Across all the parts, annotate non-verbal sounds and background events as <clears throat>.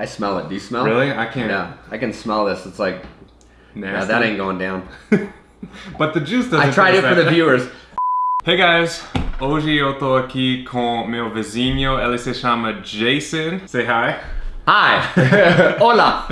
I smell it. Do you smell? Really? I can't. Yeah, I can smell this. It's like, yeah, that ain't going down. <laughs> but the juice doesn't I tried it for the viewers. <laughs> Hey guys, hoje eu tô aqui com meu vizinho, ele se chama Jason. Say hi. Hi. <laughs> Hola.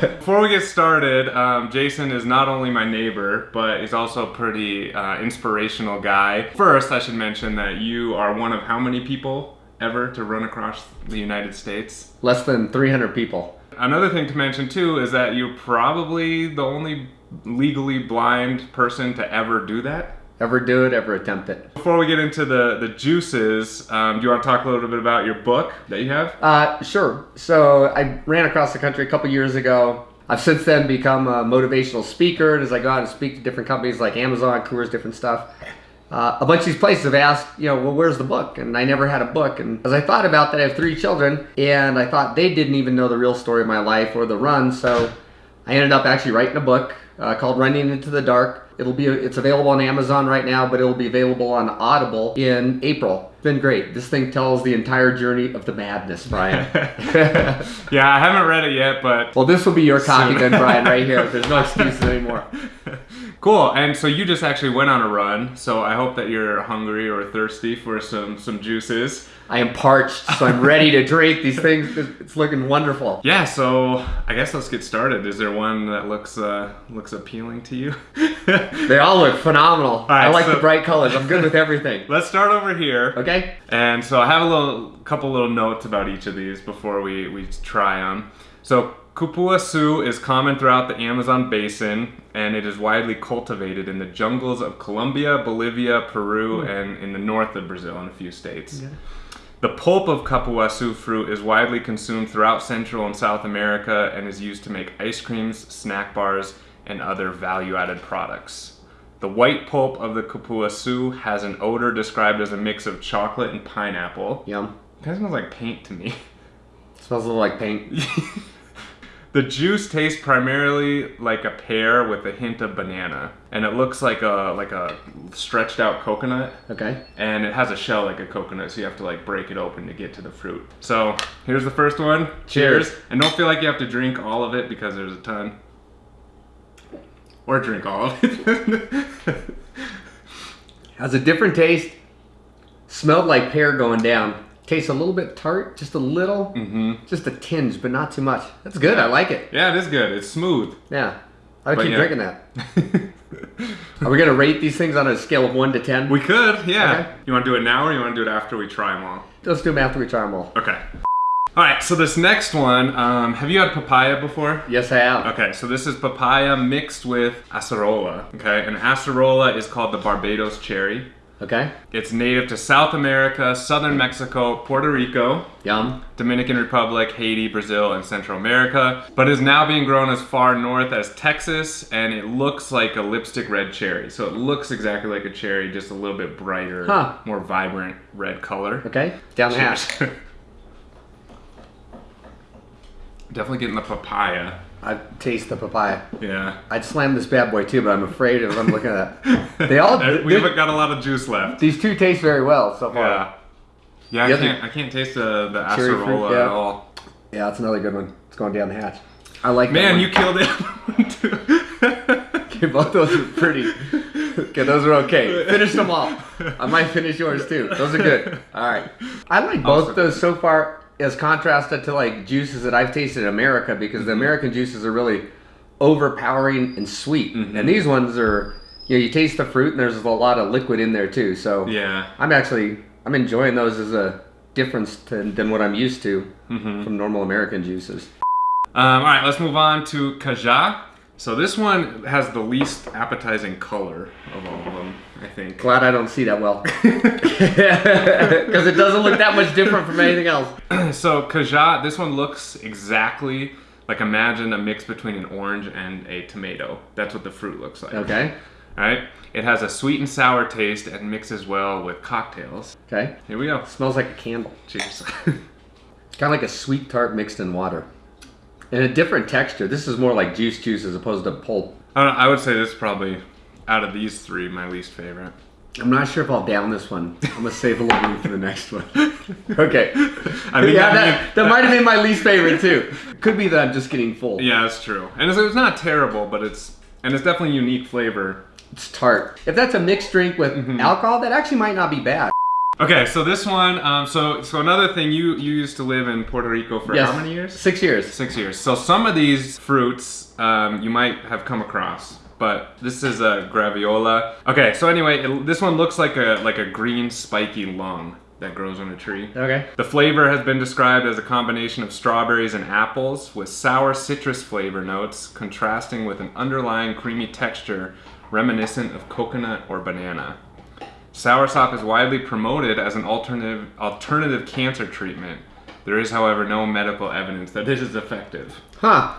Before we get started, um, Jason is not only my neighbor, but he's also a pretty uh, inspirational guy. First, I should mention that you are one of how many people ever to run across the United States? Less than 300 people. Another thing to mention too is that you're probably the only legally blind person to ever do that. Ever do it, ever attempt it. Before we get into the, the juices, um, do you want to talk a little bit about your book that you have? Uh, sure. So I ran across the country a couple years ago. I've since then become a motivational speaker, and as I go out and speak to different companies like Amazon, Coors, different stuff, uh, a bunch of these places have asked, you know, well, where's the book? And I never had a book. And as I thought about that, I have three children, and I thought they didn't even know the real story of my life or the run. So I ended up actually writing a book uh, called Running Into the Dark. It'll be it's available on Amazon right now, but it'll be available on Audible in April. It's been great. This thing tells the entire journey of the madness, Brian. <laughs> <laughs> yeah, I haven't read it yet, but well, this will be your copy then, Brian, right here. <laughs> There's no excuses anymore. Cool. And so you just actually went on a run. So I hope that you're hungry or thirsty for some some juices. I am parched, so I'm ready to drink these things. It's looking wonderful. Yeah. So I guess let's get started. Is there one that looks uh, looks appealing to you? <laughs> They all look phenomenal. I like so- the bright colors. I'm good with everything. <laughs> Let's start over here. Okay? And so I have a little couple little notes about each of these before we, we try them. So Cupuaçu is common throughout the Amazon basin and it is widely cultivated in the jungles of Colombia, Bolivia, Peru, hmm. and in the north of Brazil and a few states. The pulp of Cupuaçu fruit is widely consumed throughout Central and South America and is used to make ice creams, snack bars, and other value-added products. The white pulp of the Cupuaçu has an odor described as a mix of chocolate and pineapple. Yum. It kind of smells like paint to me. It smells a little like paint. <laughs> the juice tastes primarily like a pear with a hint of banana, and it looks like a like a stretched out coconut. Okay. and it has a shell like a coconut, so you have to like break it open to get to the fruit. So here's the first one. Cheers. And don't feel like you have to drink all of it because there's a ton. Or drink all of it. <laughs> Has a different taste. Smelled like pear going down. Tastes a little bit tart, just a little. hmm Just a tinge, but not too much. That's good. I like it. Yeah, it is good. It's smooth. Yeah. I would But keep yeah. drinking that. <laughs> Are we gonna rate these things on a scale of one to ten? we could, yeah. Okay. You want to do it now or you want to do it after we try them all? Let's do them after we try them all. Okay. All right, so this next one, um, have you had papaya before? Yes, I have. Okay, so this is papaya mixed with acerola. Okay, and acerola is called the Barbados cherry. Okay. It's native to South America, southern Mexico, Puerto Rico, Yum. Dominican Republic, Haiti, Brazil, and Central America, but is now being grown as far north as Texas, and it looks like a lipstick red cherry. So it looks exactly like a cherry, just a little bit brighter, Huh. more vibrant red color. Okay. Down the hatch. <laughs> Definitely getting the papaya. I taste the papaya. Yeah. I'd slam this bad boy too, but I'm afraid of what I'm looking at. that. They all. <laughs> we haven't got a lot of juice left. These two taste very well so far. Yeah. Yeah, I other- can't. I can't taste the the acerola fruit, at all. Yeah, that's another good one. It's going down the hatch. I like Man, you killed it. <laughs> Okay, both those are pretty. Okay, those are okay. Finish them all. I might finish yours too. Those are good. All right. I like both Awesome. those so far as contrasted to like juices that I've tasted in America because Mm-hmm. the American juices are really overpowering and sweet, Mhm. and these ones are. You know, you taste the fruit and there's a lot of liquid in there too. So yeah. I'm actually I'm enjoying those as a difference to, than what I'm used to hmm from normal American juices. Um, all right, let's move on to cajá. So this one has the least appetizing color of all of them, I think. Glad I don't see that well. <laughs> Because it doesn't look that much different from anything else. <clears throat> so cajá, this one looks exactly like imagine a mix between an orange and a tomato. That's what the fruit looks like. Okay. All right. It has a sweet and sour taste and mixes well with cocktails. Okay. Here we go. Smells like a candle. Cheers. <laughs> Kind of like a sweet tart mixed in water. And a different texture. This is more like juice juice as opposed to pulp. I, don't know, I would say this is probably out of these three my least favorite. I'm not sure if I'll down this one. I'm gonna save a little room for the next one. <laughs> okay. I mean, yeah, that, that might have been my least favorite too. Could be that I'm just getting full. Yeah, that's true. And it's, it's not terrible, but it's and it's definitely unique flavor. It's tart. If that's a mixed drink with Mm-hmm. alcohol, that actually might not be bad. Okay, so this one, um, so so another thing, you you used to live in Puerto Rico for how many years? Six years. Six years. So some of these fruits um, you might have come across, but this is a graviola. Okay, so anyway, it, this one looks like a like a green spiky lung that grows on a tree. Okay. The flavor has been described as a combination of strawberries and apples with sour citrus flavor notes contrasting with an underlying creamy texture reminiscent of coconut or banana. Soursop is widely promoted as an alternative alternative cancer treatment. There is, however, no medical evidence that this is effective. Huh.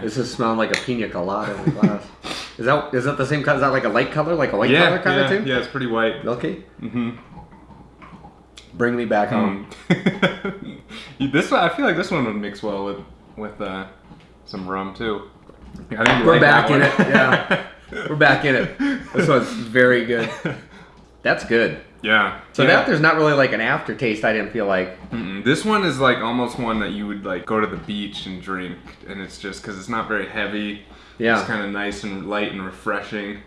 This is smelling like a pina colada in a glass. <laughs> is that is that the same color? Is that like a light color, like a white yeah, color kind yeah, of thing? yeah, it's pretty white. Milky. Mm-hmm. Bring me back home. Um, <laughs> this one, I feel like this one would mix well with with uh, some rum too. We're like back in it. Yeah. <laughs> We're back in it. This one's very good. That's good. yeah. So yeah. that there's not really like an aftertaste. I didn't feel like. Mm-mm. This one is like almost one that you would like go to the beach and drink, and it's just because it's not very heavy. Yeah. It's kind of nice and light and refreshing.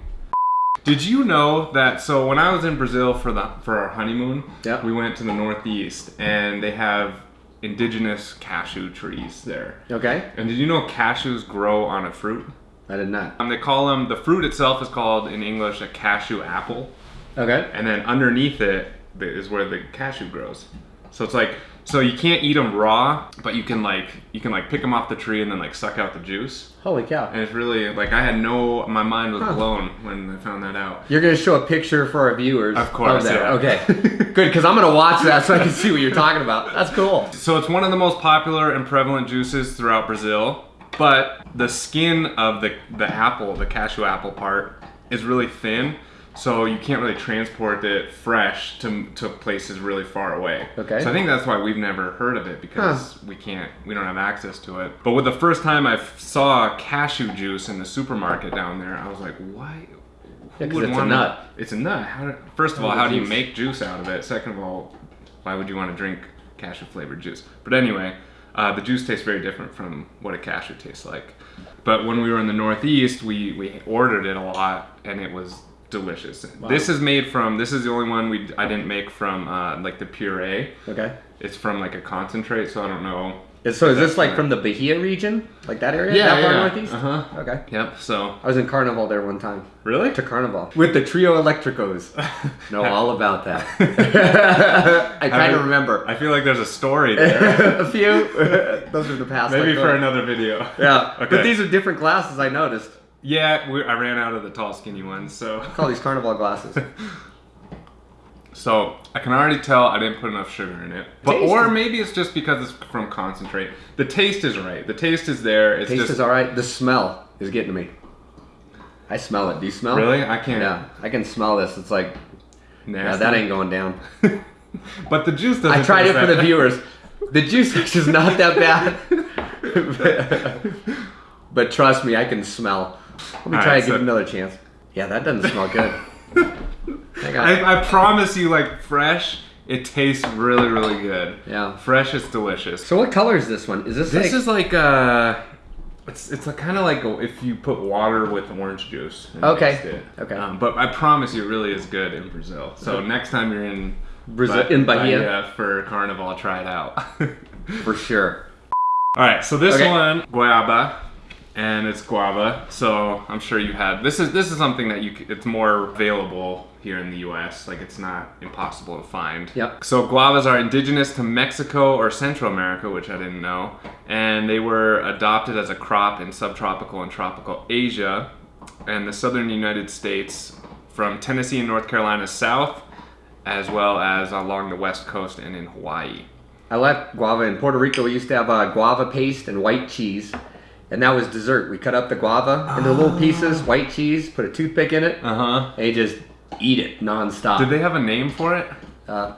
Did you know that? So when I was in Brazil for the for our honeymoon, Yeah. we went to the northeast, and they have indigenous cashew trees there. Okay. And did you know cashews grow on a fruit? I did not. Um, they call them the fruit itself is called in English a cashew apple, Okay. and then underneath it is where the cashew grows. So it's like so you can't eat them raw, but you can like you can like pick them off the tree and then like suck out the juice. Holy cow. And it's really like I had no my mind was Huh. blown when I found that out. You're gonna show a picture for our viewers. Of course, that. yeah. Okay. <laughs> Good, because I'm gonna watch that so I can see what you're talking about. That's cool. So it's one of the most popular and prevalent juices throughout Brazil, but the skin of the the apple, the cashew apple part, is really thin, so you can't really transport it fresh to to places really far away. Okay. So I think that's why we've never heard of it because we can't, we don't have access to it. But with the first time I saw cashew juice in the supermarket down there, I was like, why? Yeah, who would it's a wanna- nut. It's a nut. How do, first of all, how do you make juice out of it? Second of all, why would you want to drink cashew flavored juice? But anyway, uh, the juice tastes very different from what a cashew tastes like. But when we were in the Northeast, we, we ordered it a lot, and it was delicious. This is made from. This is the only one we I didn't make from uh, like the puree. Okay. It's from like a concentrate, so I don't know. So is this like from the Bahia region? Like that area? Yeah, that yeah. northeast? Uh-huh. Okay. Yep. So I was in Carnival there one time. really, To Carnival. With the Trio Electricos. <laughs> know all about that. <laughs> I kind of remember. I feel like there's a story there. <laughs> a few. Those are the past. Maybe like, for uh, another video. Yeah. Okay. But these are different glasses, I noticed. Yeah, we, I ran out of the tall, skinny ones, so Call these Carnival glasses. <laughs> so I can already tell I didn't put enough sugar in it. But Taste or maybe it's just because it's from concentrate. The taste is right. The taste is there. It's Taste just is alright. The smell is getting to me. I smell it. Do you smell? really I can't. Yeah. I can smell this. It's like, yeah, that ain't going down. <laughs> but the juice doesn't. I tried it for the viewers. The juice is not that bad. <laughs> but trust me, I can smell. Let me All try right, to give it another chance. Yeah, that doesn't smell good. <laughs> I I, I promise you, like fresh, it tastes really, really good. yeah. Fresh is delicious. So what color is this one? Is this, This like, is like uh it's it's kind of like if you put water with orange juice. and Okay. it. Okay. Um, but I promise you, it really is good in Brazil. So next time you're in Brazil- Ba- in Bahia? for Carnival, try it out. <laughs> for sure? All right. So this Okay. one, guayaba, and it's guava. So I'm sure you had this is this is something that you it's more available here in the U.S. Like it's not impossible to find. Yep. So guavas are indigenous to Mexico or Central America, which I didn't know, and they were adopted as a crop in subtropical and tropical Asia and the southern United States from Tennessee and North Carolina south, as well as along the west coast and in Hawaii. I like guava in Puerto Rico. We used to have uh, guava paste and white cheese, and that was dessert. We cut up the guava into little pieces, white cheese, put a toothpick in it, Uh huh. and you just eat it nonstop. Did they have a name for it? uh,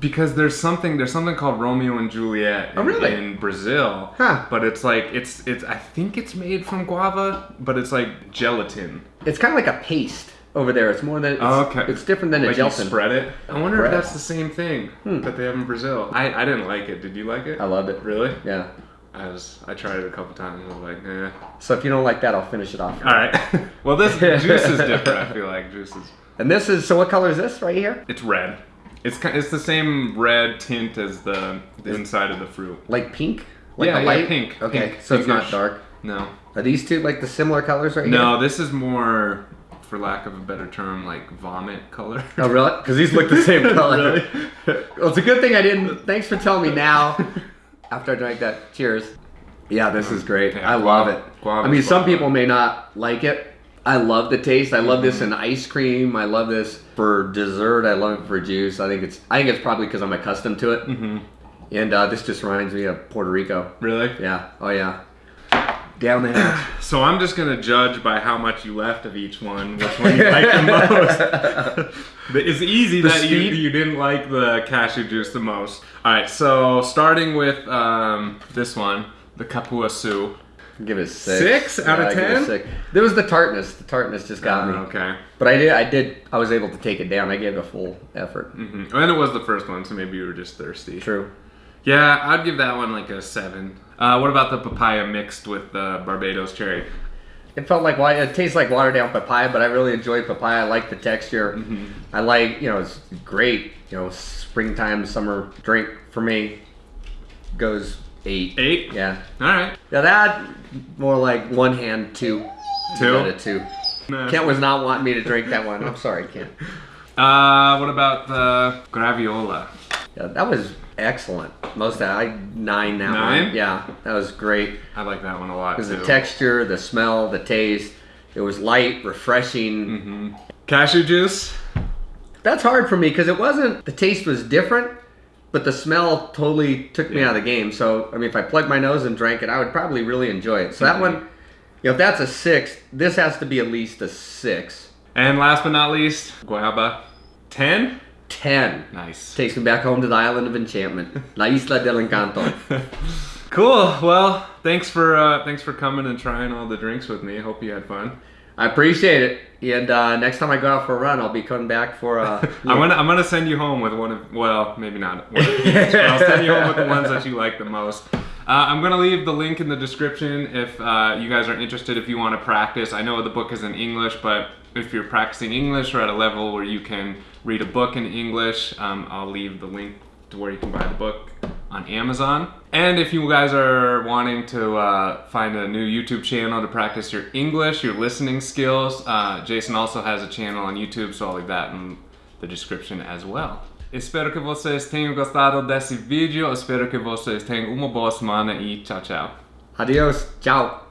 Because there's something there's something called Romeo and Juliet in, Oh, really? in Brazil. Huh. But it's like it's it's I think it's made from guava, but it's like gelatin. it's kind of like a paste. over there. It's more than it's, Oh, okay. It's different than a Like you gelatin. spread it. I wonder Bread. if that's the same thing Hmm. that they have in Brazil. I, I didn't like it. Did you like it? I loved it. Really? Yeah. I was. I tried it a couple times. and I was like, eh. So if you don't like that, I'll finish it off. All right. <laughs> well, this juice is different. I feel like juice is. And this is so. What color is this right here? It's red. It's ki- it's the same red tint as the, the inside of the fruit. Like pink? Like Yeah, a yeah, light pink, Okay, pink, so it's not dark. No. Are these two like the similar colors right No, here? No, this is more, for lack of a better term, like vomit color. Oh really? Because these look the same <laughs> color. Really? well, it's a good thing I didn't. Thanks for telling me now. <laughs> After I drank that, cheers. Yeah, this is great. Yeah, I love guava- it. guava I mean, some guava. people may not like it. I love the taste. I love this in ice cream. I love this for dessert. I love it for juice. I think it's. I think it's probably because I'm accustomed to it. hmm And uh, this just reminds me of Puerto Rico. Really? Yeah. Oh yeah. Down the hatch. <clears throat> So I'm just gonna judge by how much you left of each one, which one you like the <laughs> most. <laughs> It's easy The that you, speed? you didn't like the cashew juice the most. All right, so starting with um, this one, the Cupuaçu. Give it six. Six out of it a 10? six. There was the tartness. The tartness just got me. Uh, okay. But I did. I did. I was able to take it down. I gave it a full effort. hmm And it was the first one, so maybe you were just thirsty. True. Yeah, I'd give that one like a seven. Uh, what about the papaya mixed with the Barbados cherry? It felt like it tastes like watered down papaya, but I really enjoyed papaya. I like the texture. Mm-hmm. I like you know it's great. You know, springtime summer drink for me goes eight. Eight. Yeah. All right. Yeah, that more like one hand two. Two? Out of two. Kent was not wanting me to drink that one. I'm sorry, Kent. <laughs> Uh, what about the graviola? Yeah, that was excellent. Most of I nine that Nine? one. Yeah, that was great. I like that one a lot was the texture, the smell, the taste. It was light, refreshing. hmm Cashew juice. That's hard for me because it wasn't. The taste was different, but the smell totally took me Yeah. out of the game. So I mean, if I plugged my nose and drank it, I would probably really enjoy it. So that Mhm. one, you know, if that's a six, this has to be at least a six. And last but not least, guava. Ten. Ten Nice. takes me back home to the island of enchantment, <laughs> La Isla del Encanto. <laughs> cool. Well, thanks for uh, thanks for coming and trying all the drinks with me. Hope you had fun. I appreciate it. And uh, next time I go out for a run, I'll be coming back for. Uh, <laughs> I'm gonna I'm gonna send you home with one of well maybe not one of these, but I'll send you home with the ones that you like the most. Uh, I'm gonna leave the link in the description if uh, you guys are interested. If you want to practice, I know the book is in English, but if you're practicing English or at a level where you can read a book in English, um, I'll leave the link to where you can buy the book on Amazon. And if you guys are wanting to uh, find a new YouTube channel to practice your English, your listening skills, uh, Jason also has a channel on YouTube, so I'll leave that in the description as well. Espero que vocês tenham gostado desse vídeo, espero que vocês tenham uma boa semana e tchau, tchau. Adios. Ciao.